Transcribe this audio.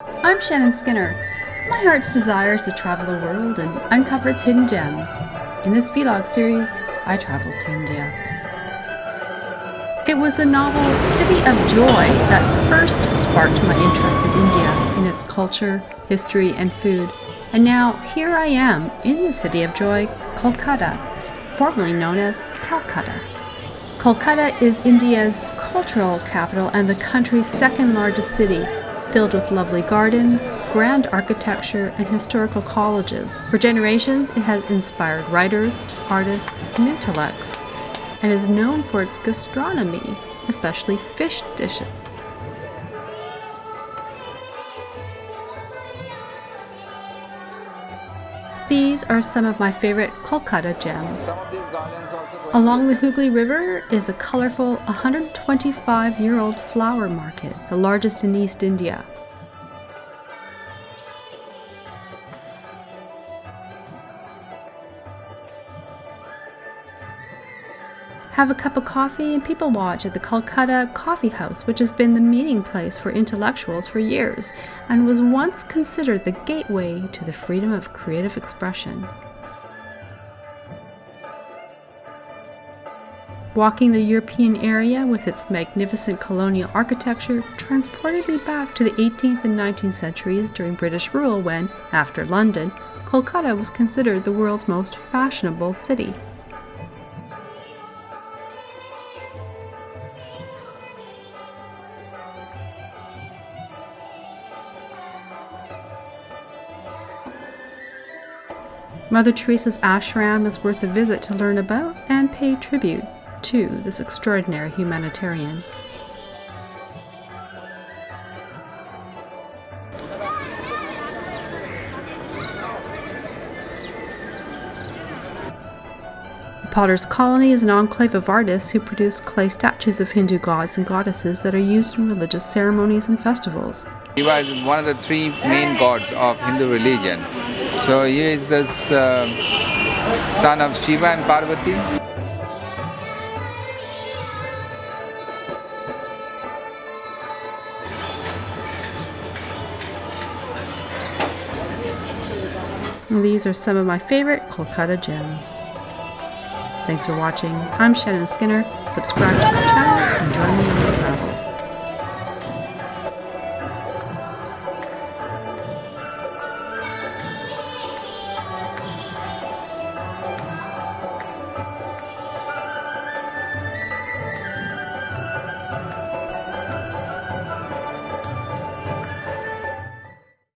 I'm Shannon Skinner. My heart's desire is to travel the world and uncover its hidden gems. In this vlog series, I traveled to India. It was the novel City of Joy that first sparked my interest in India, in its culture, history, and food. And now here I am in the City of Joy, Kolkata, formerly known as Calcutta. Kolkata is India's cultural capital and the country's second largest city, filled with lovely gardens, grand architecture, and historical colleges. For generations, it has inspired writers, artists, and intellects, and is known for its gastronomy, especially fish dishes. These are some of my favorite Kolkata gems. Along the Hooghly River is a colorful 125-year-old flower market, the largest in East India. Have a cup of coffee and people watch at the Calcutta Coffee House, which has been the meeting place for intellectuals for years and was once considered the gateway to the freedom of creative expression. Walking the European area with its magnificent colonial architecture transported me back to the 18th and 19th centuries during British rule when, after London, Kolkata was considered the world's most fashionable city. Mother Teresa's ashram is worth a visit to learn about and pay tribute to this extraordinary humanitarian. The Potter's Colony is an enclave of artists who produce clay statues of Hindu gods and goddesses that are used in religious ceremonies and festivals. Shiva is one of the three main gods of Hindu religion. So he is the uh, son of Shiva and Parvati. These are some of my favorite Kolkata gems. Thanks for watching. I'm Shannon Skinner. Subscribe to my channel and join me on my travels.